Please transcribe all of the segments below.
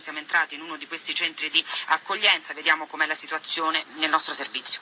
Siamo entrati in uno di questi centri di accoglienza, vediamo com'è la situazione nel nostro servizio.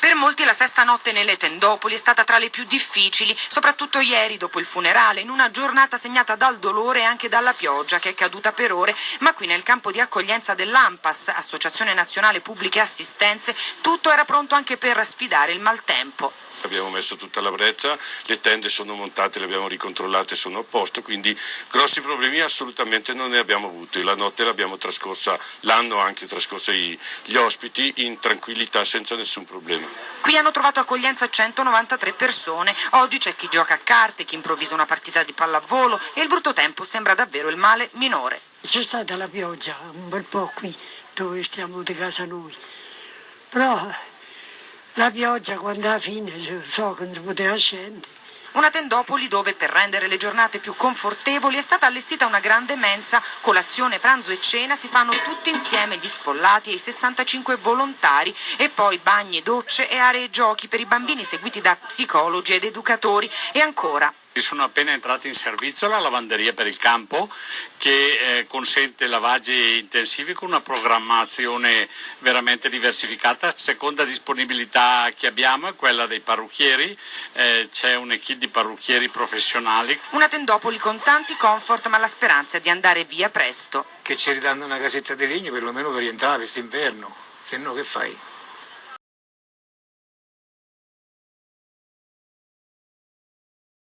Per molti la sesta notte nelle tendopoli è stata tra le più difficili, soprattutto ieri dopo il funerale, in una giornata segnata dal dolore e anche dalla pioggia che è caduta per ore, ma qui nel campo di accoglienza dell'AMPAS, Associazione Nazionale Pubbliche Assistenze, tutto era pronto anche per sfidare il maltempo. Abbiamo messo tutta la breccia, le tende sono montate, le abbiamo ricontrollate, sono a posto, quindi grossi problemi assolutamente non ne abbiamo avuti. La notte l'abbiamo trascorsa, l'hanno anche trascorsa gli ospiti in tranquillità senza nessun problema. Qui hanno trovato accoglienza 193 persone, oggi c'è chi gioca a carte, chi improvvisa una partita di pallavolo e il brutto tempo sembra davvero il male minore. C'è stata la pioggia un bel po' qui dove stiamo di casa noi, però la pioggia quando alla fine so che non si poteva scendere. Una tendopoli dove per rendere le giornate più confortevoli è stata allestita una grande mensa, colazione, pranzo e cena si fanno tutti insieme gli sfollati e i 65 volontari e poi bagni, docce e aree giochi per i bambini seguiti da psicologi ed educatori. E ancora sono appena entrati in servizio la lavanderia per il campo che eh, consente lavaggi intensivi con una programmazione veramente diversificata. Seconda disponibilità che abbiamo è quella dei parrucchieri, eh, c'è un'equipe di parrucchieri professionali. Una tendopoli con tanti comfort ma la speranza è di andare via presto. Che ci ridanno una casetta di legno perlomeno per rientrare quest'inverno, se no che fai?